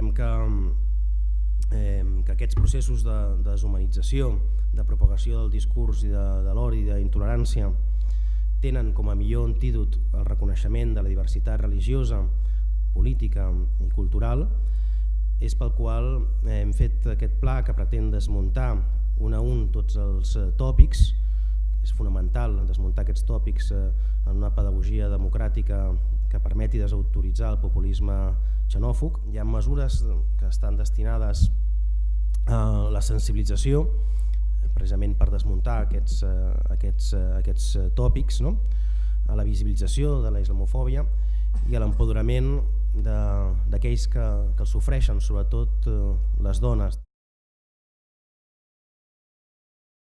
creiem que, eh, que aquests processos de, de deshumanització, de propagació del discurs i de, de l'odi i d'intolerància tenen com a millor antídot el reconeixement de la diversitat religiosa, política i cultural, és pel qual hem fet aquest pla que pretén desmuntar un a un tots els eh, tòpics, és fonamental desmuntar aquests tòpics eh, en una pedagogia democràtica que permeti desautoritzar el populisme xenòfug. Hi ha mesures que estan destinades a la sensibilització, precisament per desmuntar aquests, eh, aquests, aquests tòpics, no? a la visibilització de la islamofòbia i a l'empoderament d'aquells que, que el sofreixen, sobretot les dones.